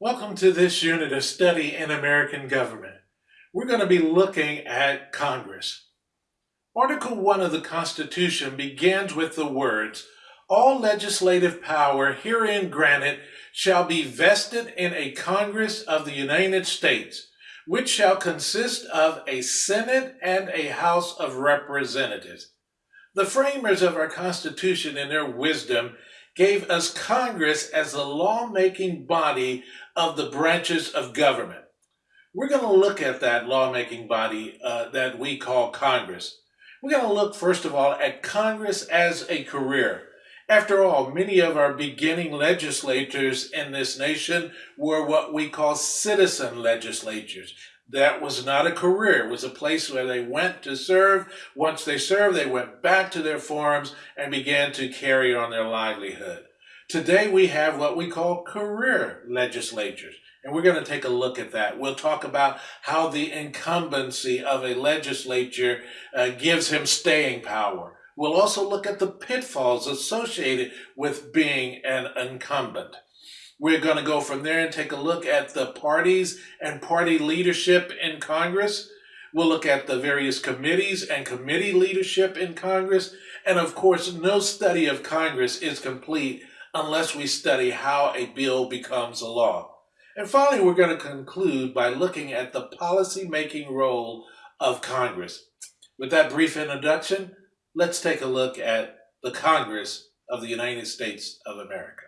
Welcome to this unit of study in American government. We're going to be looking at Congress. Article 1 of the Constitution begins with the words, All legislative power herein granted shall be vested in a Congress of the United States, which shall consist of a Senate and a House of Representatives. The framers of our Constitution, in their wisdom, gave us Congress as the lawmaking body of the branches of government. We're going to look at that lawmaking body uh, that we call Congress. We're going to look, first of all, at Congress as a career. After all, many of our beginning legislators in this nation were what we call citizen legislatures. That was not a career. It was a place where they went to serve. Once they served, they went back to their farms and began to carry on their livelihood. Today we have what we call career legislatures, and we're going to take a look at that. We'll talk about how the incumbency of a legislature uh, gives him staying power. We'll also look at the pitfalls associated with being an incumbent. We're going to go from there and take a look at the parties and party leadership in Congress. We'll look at the various committees and committee leadership in Congress. And of course, no study of Congress is complete unless we study how a bill becomes a law. And finally, we're going to conclude by looking at the policy-making role of Congress. With that brief introduction, let's take a look at the Congress of the United States of America.